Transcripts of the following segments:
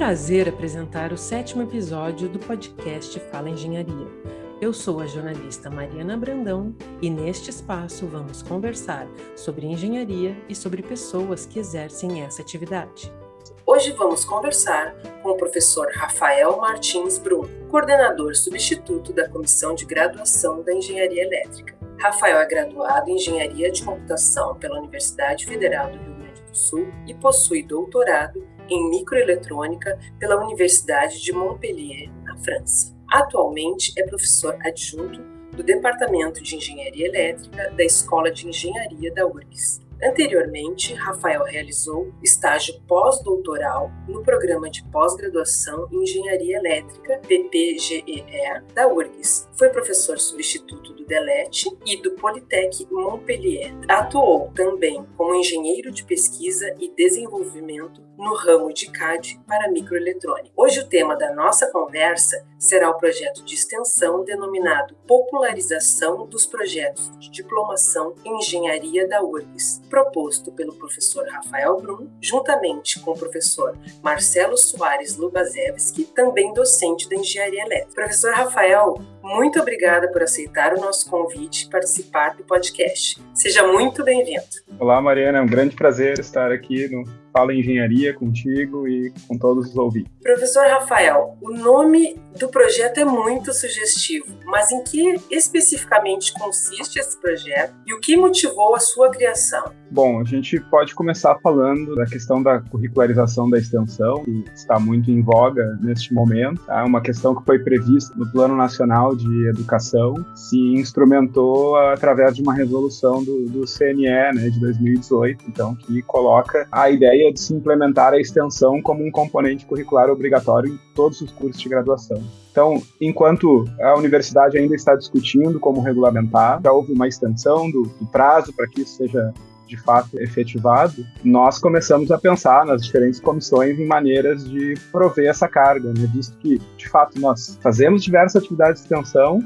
prazer apresentar o sétimo episódio do podcast Fala Engenharia. Eu sou a jornalista Mariana Brandão e neste espaço vamos conversar sobre engenharia e sobre pessoas que exercem essa atividade. Hoje vamos conversar com o professor Rafael Martins Brum, coordenador substituto da Comissão de Graduação da Engenharia Elétrica. Rafael é graduado em Engenharia de Computação pela Universidade Federal do Rio Grande do Sul e possui doutorado em microeletrônica pela Universidade de Montpellier, na França. Atualmente é professor adjunto do Departamento de Engenharia Elétrica da Escola de Engenharia da URGS. Anteriormente, Rafael realizou estágio pós-doutoral no programa de pós-graduação em Engenharia Elétrica, PPGEE, da URGS. Foi professor substituto do DELET e do Politec Montpellier. Atuou também como engenheiro de pesquisa e desenvolvimento no ramo de CAD para microeletrônica. Hoje o tema da nossa conversa será o projeto de extensão denominado Popularização dos Projetos de Diplomação em Engenharia da URGS, proposto pelo professor Rafael Brum, juntamente com o professor Marcelo Soares Lubazewski, também docente da Engenharia Elétrica. Professor Rafael, muito obrigada por aceitar o nosso convite e participar do podcast. Seja muito bem-vindo. Olá, Mariana, é um grande prazer estar aqui no Fala Engenharia contigo e com todos os ouvintes. Professor Rafael, o nome do projeto é muito sugestivo, mas em que especificamente consiste esse projeto e o que motivou a sua criação? Bom, a gente pode começar falando da questão da curricularização da extensão, que está muito em voga neste momento. É uma questão que foi prevista no Plano Nacional de Educação, se instrumentou através de uma resolução do, do CNE né, de 2018, então, que coloca a ideia de se implementar a extensão como um componente curricular obrigatório em todos os cursos de graduação. Então, enquanto a universidade ainda está discutindo como regulamentar, já houve uma extensão do, do prazo para que isso seja de fato efetivado, nós começamos a pensar nas diferentes comissões em maneiras de prover essa carga, né? visto que, de fato, nós fazemos diversas atividades de extensão,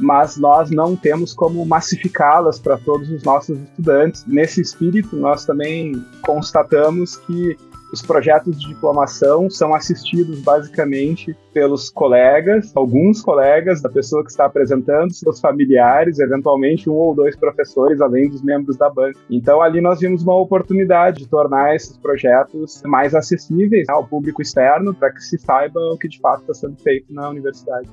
mas nós não temos como massificá-las para todos os nossos estudantes. Nesse espírito, nós também constatamos que os projetos de diplomação são assistidos basicamente pelos colegas, alguns colegas da pessoa que está apresentando, seus familiares, eventualmente um ou dois professores, além dos membros da banca. Então ali nós vimos uma oportunidade de tornar esses projetos mais acessíveis ao público externo para que se saiba o que de fato está sendo feito na universidade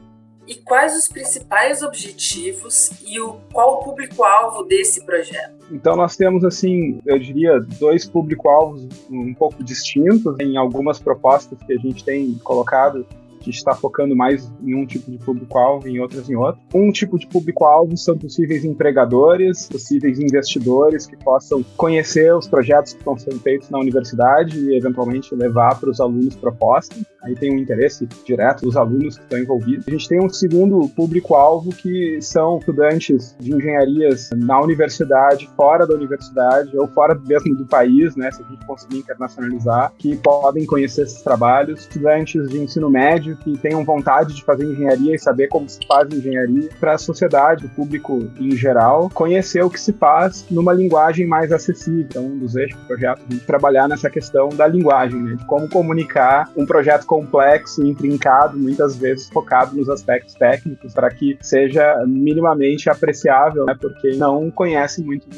e quais os principais objetivos e o, qual o público-alvo desse projeto? Então nós temos assim, eu diria, dois público-alvos um pouco distintos em algumas propostas que a gente tem colocado que está focando mais em um tipo de público-alvo em outras em outro. Um tipo de público-alvo são possíveis empregadores, possíveis investidores que possam conhecer os projetos que estão sendo feitos na universidade e eventualmente levar para os alunos propostas. Aí tem um interesse direto dos alunos que estão envolvidos. A gente tem um segundo público-alvo que são estudantes de engenharias na universidade, fora da universidade ou fora mesmo do país, né, se a gente conseguir internacionalizar, que podem conhecer esses trabalhos. Estudantes de ensino médio que tenham vontade de fazer engenharia e saber como se faz engenharia, para a sociedade, o público em geral, conhecer o que se faz numa linguagem mais acessível. Então, um dos eixos do projeto é trabalhar nessa questão da linguagem, né? de como comunicar um projeto complexo, intrincado, muitas vezes focado nos aspectos técnicos, para que seja minimamente apreciável, né? porque não conhece muito da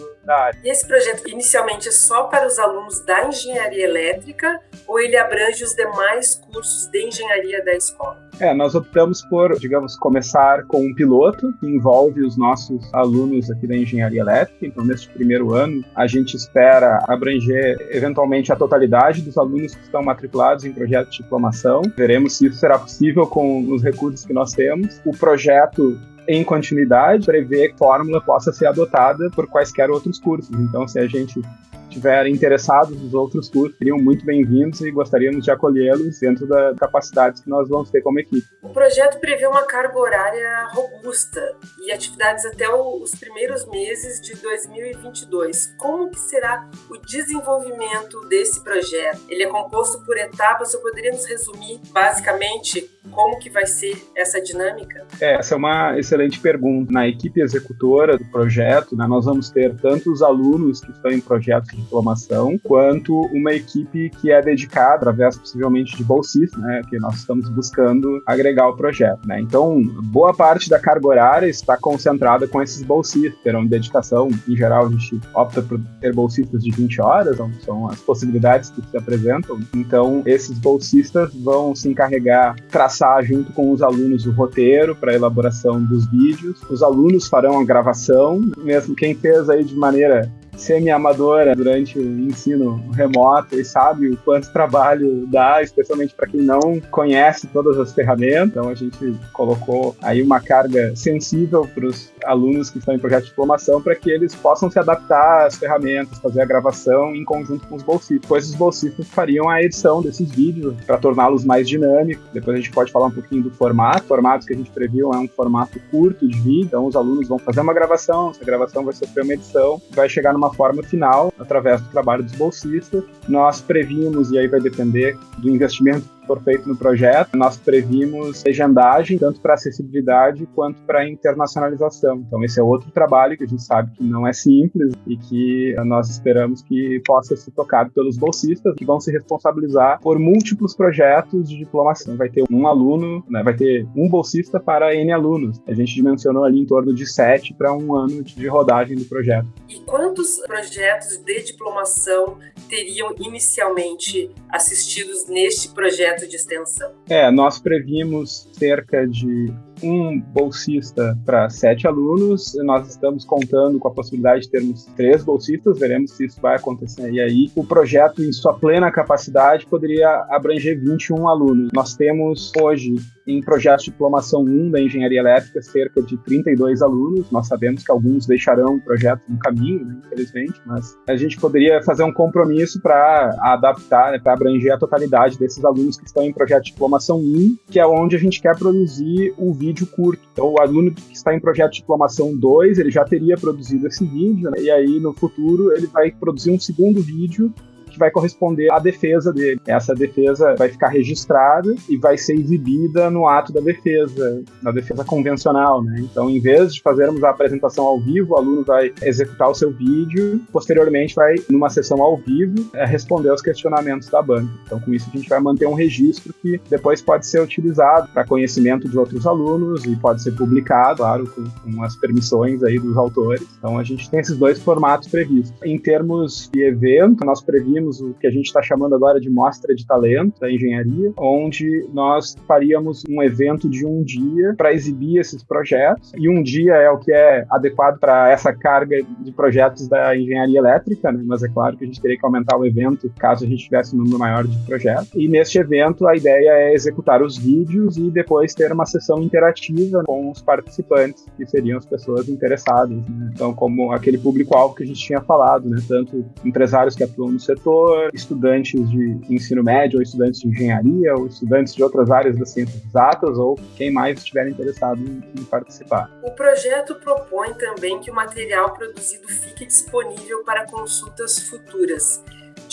E esse projeto inicialmente é só para os alunos da engenharia elétrica ou ele abrange os demais cursos de engenharia da escola? É, nós optamos por, digamos, começar com um piloto que envolve os nossos alunos aqui da engenharia elétrica. Então, neste primeiro ano, a gente espera abranger eventualmente a totalidade dos alunos que estão matriculados em projeto de diplomação. Veremos se isso será possível com os recursos que nós temos. O projeto em continuidade, prevê que a fórmula possa ser adotada por quaisquer outros cursos. Então, se a gente tiver interessados nos outros cursos, seriam muito bem-vindos e gostaríamos de acolhê-los dentro das capacidades que nós vamos ter como equipe. O projeto prevê uma carga horária robusta e atividades até os primeiros meses de 2022. Como que será o desenvolvimento desse projeto? Ele é composto por etapas, eu poderia nos resumir basicamente como que vai ser essa dinâmica? É, essa é uma excelente pergunta. Na equipe executora do projeto, né, nós vamos ter tanto os alunos que estão em projetos de diplomação, quanto uma equipe que é dedicada, através possivelmente de bolsistas, né, que nós estamos buscando agregar ao projeto. Né. Então, boa parte da carga horária está concentrada com esses bolsistas, terão dedicação, em geral a gente opta por ter bolsistas de 20 horas, então são as possibilidades que se apresentam. Então, esses bolsistas vão se encarregar, traçar junto com os alunos o roteiro para elaboração dos vídeos. Os alunos farão a gravação, mesmo quem fez aí de maneira semi-amadora durante o ensino remoto e sabe o quanto trabalho dá, especialmente para quem não conhece todas as ferramentas. Então a gente colocou aí uma carga sensível para os alunos que estão em projeto de diplomação para que eles possam se adaptar às ferramentas, fazer a gravação em conjunto com os bolsistas. Depois os bolsistas fariam a edição desses vídeos para torná-los mais dinâmicos. Depois a gente pode falar um pouquinho do formato. O formato que a gente previu é um formato curto de vídeo, então os alunos vão fazer uma gravação, essa gravação vai sofrer uma edição, vai chegar numa forma final através do trabalho dos bolsistas. Nós previmos, e aí vai depender do investimento for feito no projeto, nós previmos legendagem tanto para acessibilidade quanto para internacionalização. Então esse é outro trabalho que a gente sabe que não é simples e que nós esperamos que possa ser tocado pelos bolsistas que vão se responsabilizar por múltiplos projetos de diplomação. Vai ter um aluno, né, vai ter um bolsista para N alunos. A gente dimensionou ali em torno de sete para um ano de rodagem do projeto. E quantos projetos de diplomação teriam inicialmente assistidos neste projeto de extensão? É, nós previmos cerca de um bolsista para sete alunos. Nós estamos contando com a possibilidade de termos três bolsistas, veremos se isso vai acontecer. E aí, o projeto, em sua plena capacidade, poderia abranger 21 alunos. Nós temos hoje em projetos de diplomação 1 da engenharia elétrica cerca de 32 alunos. Nós sabemos que alguns deixarão o projeto no caminho, né, infelizmente, mas a gente poderia fazer um compromisso para adaptar, né, para abranger a totalidade desses alunos que estão em projeto de diplomação 1, que é onde a gente quer produzir o vídeo curto. Então, o aluno que está em projeto de diplomação 2, ele já teria produzido esse vídeo, né, e aí no futuro ele vai produzir um segundo vídeo que vai corresponder à defesa dele. Essa defesa vai ficar registrada e vai ser exibida no ato da defesa, na defesa convencional, né? Então, em vez de fazermos a apresentação ao vivo, o aluno vai executar o seu vídeo, posteriormente vai, numa sessão ao vivo, é, responder aos questionamentos da banca. Então, com isso, a gente vai manter um registro que depois pode ser utilizado para conhecimento de outros alunos e pode ser publicado, claro, com, com as permissões aí dos autores. Então, a gente tem esses dois formatos previstos. Em termos de evento, nós previmos o que a gente está chamando agora de Mostra de Talento da Engenharia, onde nós faríamos um evento de um dia para exibir esses projetos. E um dia é o que é adequado para essa carga de projetos da engenharia elétrica, né? mas é claro que a gente teria que aumentar o evento caso a gente tivesse um número maior de projetos. E neste evento, a ideia é executar os vídeos e depois ter uma sessão interativa com os participantes, que seriam as pessoas interessadas. Né? Então, como aquele público-alvo que a gente tinha falado, né? tanto empresários que atuam no setor, estudantes de ensino médio, ou estudantes de engenharia, ou estudantes de outras áreas das ciências exatas, ou quem mais estiver interessado em, em participar. O projeto propõe também que o material produzido fique disponível para consultas futuras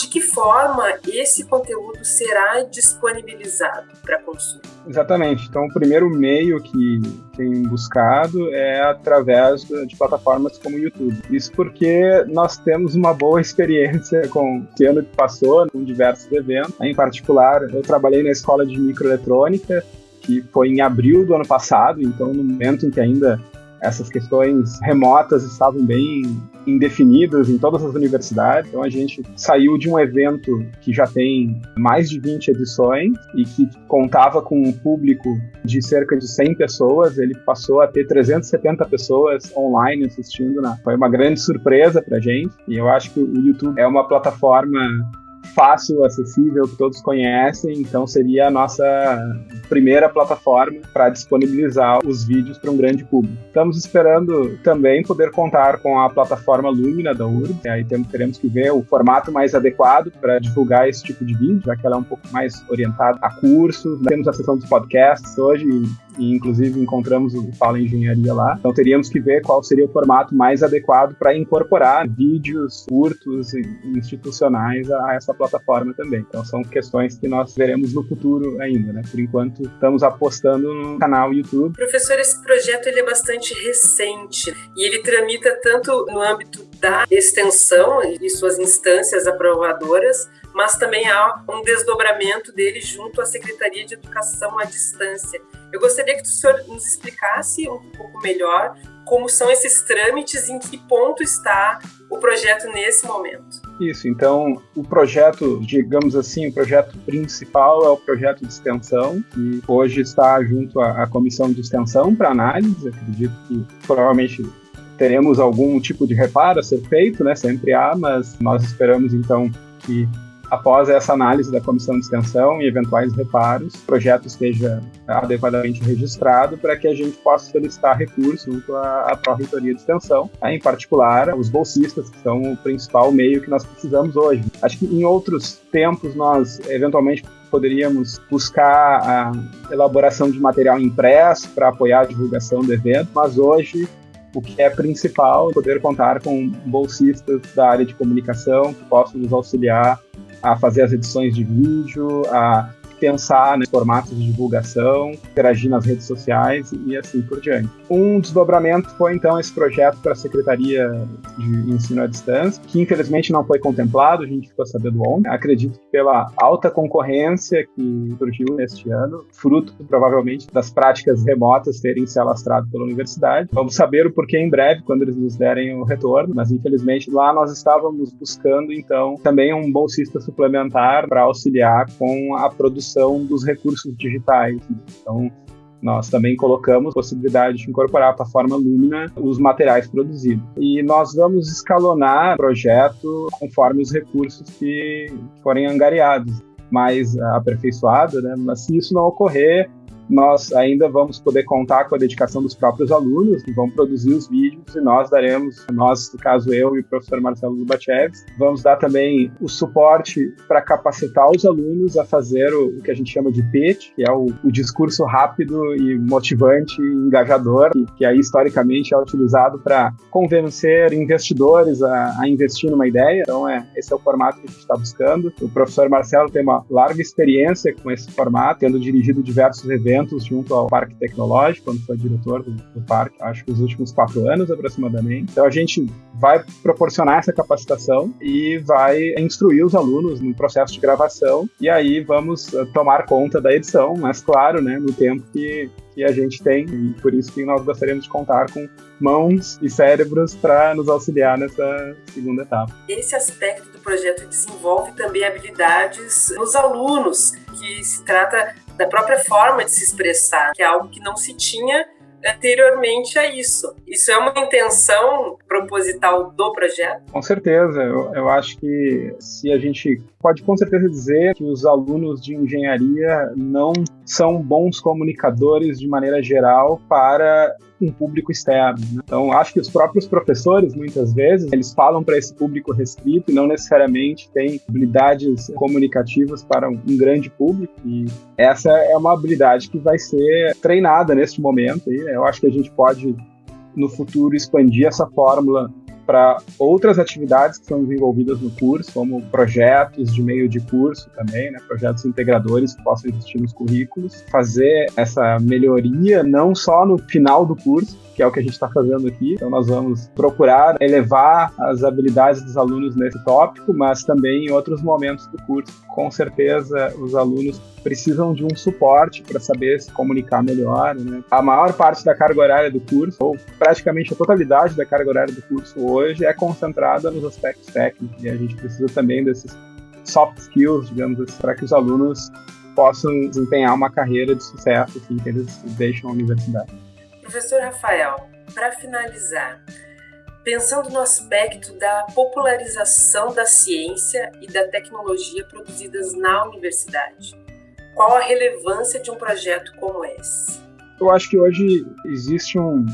de que forma esse conteúdo será disponibilizado para consulta? Exatamente. Então, o primeiro meio que tem buscado é através de plataformas como o YouTube. Isso porque nós temos uma boa experiência com o ano que passou, com diversos eventos. Em particular, eu trabalhei na escola de microeletrônica, que foi em abril do ano passado, então no momento em que ainda essas questões remotas estavam bem indefinidas em todas as universidades. Então a gente saiu de um evento que já tem mais de 20 edições e que contava com um público de cerca de 100 pessoas, ele passou a ter 370 pessoas online assistindo. Né? Foi uma grande surpresa para gente e eu acho que o YouTube é uma plataforma fácil, acessível, que todos conhecem, então seria a nossa primeira plataforma para disponibilizar os vídeos para um grande público. Estamos esperando também poder contar com a plataforma Lumina da URB, aí teremos que ver o formato mais adequado para divulgar esse tipo de vídeo, já que ela é um pouco mais orientada a cursos. Temos a seção dos podcasts hoje, e inclusive encontramos o Fala Engenharia lá. Então teríamos que ver qual seria o formato mais adequado para incorporar vídeos curtos e institucionais a essa plataforma também. Então são questões que nós veremos no futuro ainda, né? Por enquanto estamos apostando no canal YouTube. Professor, esse projeto ele é bastante recente e ele tramita tanto no âmbito da extensão e suas instâncias aprovadoras, mas também há um desdobramento dele junto à Secretaria de Educação à Distância. Eu gostaria que o senhor nos explicasse um pouco melhor como são esses trâmites, em que ponto está o projeto nesse momento. Isso, então o projeto, digamos assim, o projeto principal é o projeto de extensão, que hoje está junto à, à comissão de extensão para análise. Acredito que provavelmente teremos algum tipo de reparo a ser feito, né? Sempre há, mas nós esperamos então que após essa análise da comissão de extensão e eventuais reparos, o projeto esteja adequadamente registrado para que a gente possa solicitar recurso junto à, à Pró-Reitoria de Extensão, né, em particular os bolsistas, que são o principal meio que nós precisamos hoje. Acho que em outros tempos nós eventualmente poderíamos buscar a elaboração de material impresso para apoiar a divulgação do evento, mas hoje o que é principal é poder contar com bolsistas da área de comunicação que possam nos auxiliar a fazer as edições de vídeo, a pensar nos formatos de divulgação, interagir nas redes sociais e assim por diante. Um desdobramento foi então esse projeto para a Secretaria de Ensino à Distância, que infelizmente não foi contemplado, a gente ficou sabendo ontem. Acredito que pela alta concorrência que surgiu neste ano, fruto provavelmente das práticas remotas terem se alastrado pela universidade. Vamos saber o porquê em breve, quando eles nos derem o retorno, mas infelizmente lá nós estávamos buscando então também um bolsista suplementar para auxiliar com a produção dos recursos digitais. Então, nós também colocamos a possibilidade de incorporar a plataforma Lumina os materiais produzidos. E nós vamos escalonar o projeto conforme os recursos que forem angariados, mais aperfeiçoado, né? mas se isso não ocorrer, nós ainda vamos poder contar com a dedicação dos próprios alunos, que vão produzir os vídeos, e nós daremos, nós, no caso eu e o professor Marcelo Lubacheves, vamos dar também o suporte para capacitar os alunos a fazer o, o, que a gente chama de pitch, que é o, o discurso rápido e motivante e engajador, que, que aí historicamente é utilizado para convencer investidores a, a, investir numa ideia. Então, é, esse é o formato que a gente está buscando. O professor Marcelo tem uma larga experiência com esse formato, tendo dirigido diversos eventos eventos junto ao Parque Tecnológico, quando foi diretor do, do parque, acho que os últimos quatro anos aproximadamente. Então a gente vai proporcionar essa capacitação e vai instruir os alunos no processo de gravação e aí vamos eh, tomar conta da edição, mas claro, né, no tempo que, que a gente tem e por isso que nós gostaríamos de contar com mãos e cérebros para nos auxiliar nessa segunda etapa. Esse aspecto do projeto desenvolve também habilidades nos alunos, que se trata da própria forma de se expressar, que é algo que não se tinha anteriormente a isso. Isso é uma intenção proposital do projeto? Com certeza. Eu, eu acho que se a gente pode com certeza dizer que os alunos de engenharia não são bons comunicadores de maneira geral para um público externo. Né? Então, acho que os próprios professores, muitas vezes, eles falam para esse público restrito e não necessariamente têm habilidades comunicativas para um, um, grande público. E essa é uma habilidade que vai ser treinada neste momento. E eu acho que a gente pode, no futuro, expandir essa fórmula para outras atividades que são desenvolvidas no curso, como projetos de meio de curso também, né, projetos integradores que possam existir nos currículos, fazer essa melhoria não só no final do curso, que é o que a gente está fazendo aqui. Então, nós vamos procurar elevar as habilidades dos alunos nesse tópico, mas também em outros momentos do curso. Com certeza, os alunos precisam de um suporte para saber se comunicar melhor. Né? A maior parte da carga horária do curso, ou praticamente a totalidade da carga horária do curso hoje, é concentrada nos aspectos técnicos. E a gente precisa também desses soft skills, digamos assim, para que os alunos possam desempenhar uma carreira de sucesso assim, que eles deixam a universidade. Professor Rafael, para finalizar, pensando no aspecto da popularização da ciência e da tecnologia produzidas na universidade, qual a relevância de um projeto como esse? Eu acho que hoje existe um,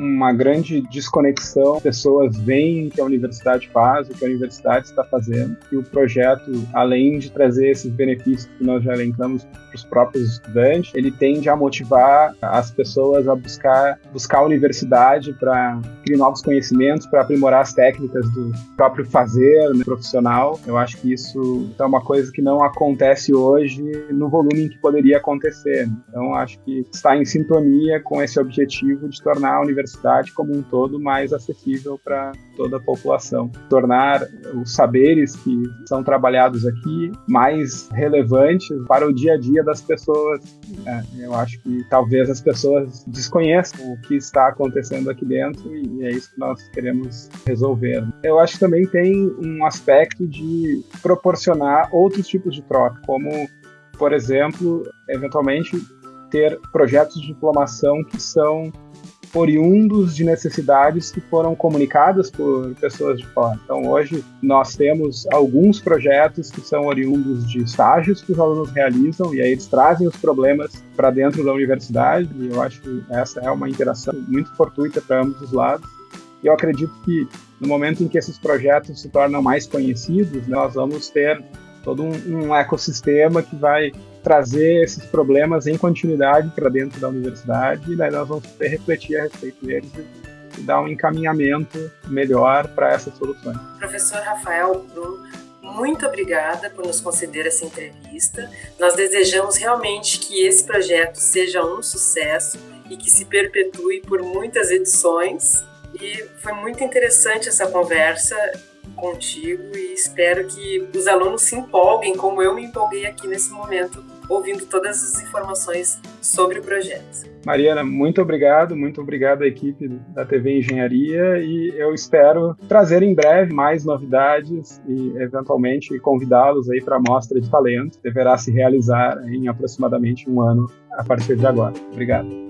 uma grande desconexão. Pessoas veem o que a universidade faz, o que a universidade está fazendo, e o projeto, além de trazer esses benefícios que nós já elencamos para os próprios estudantes, ele tende a motivar as pessoas a buscar, buscar a universidade para criar novos conhecimentos, para aprimorar as técnicas do próprio fazer né, profissional. Eu acho que isso é uma coisa que não acontece hoje no volume em que poderia acontecer. Então, acho que está em sintonia com esse objetivo de tornar a universidade como um todo mais acessível para toda a população, tornar os saberes que são trabalhados aqui mais relevantes para o dia a dia das pessoas. É, eu acho que talvez as pessoas desconheçam o que está acontecendo aqui dentro e é isso que nós queremos resolver. Eu acho que também tem um aspecto de proporcionar outros tipos de troca, como, por exemplo, eventualmente ter projetos de diplomação que são oriundos de necessidades que foram comunicadas por pessoas de fora. Então, hoje, nós temos alguns projetos que são oriundos de estágios que os alunos realizam, e aí eles trazem os problemas para dentro da universidade, e eu acho que essa é uma interação muito fortuita para ambos os lados. E eu acredito que no momento em que esses projetos se tornam mais conhecidos, nós vamos ter todo um, um ecossistema que vai trazer esses problemas em continuidade para dentro da universidade e daí nós vamos refletir a respeito deles e dar um encaminhamento melhor para essas soluções. Professor Rafael Brum, muito obrigada por nos conceder essa entrevista. Nós desejamos realmente que esse projeto seja um sucesso e que se perpetue por muitas edições. E foi muito interessante essa conversa contigo e espero que os alunos se empolguem, como eu me empolguei aqui nesse momento, ouvindo todas as informações sobre o projeto. Mariana, muito obrigado, muito obrigado à equipe da TV Engenharia e eu espero trazer em breve mais novidades e eventualmente convidá-los aí para a mostra de talento. Deverá se realizar em aproximadamente um ano a partir de agora. Obrigado.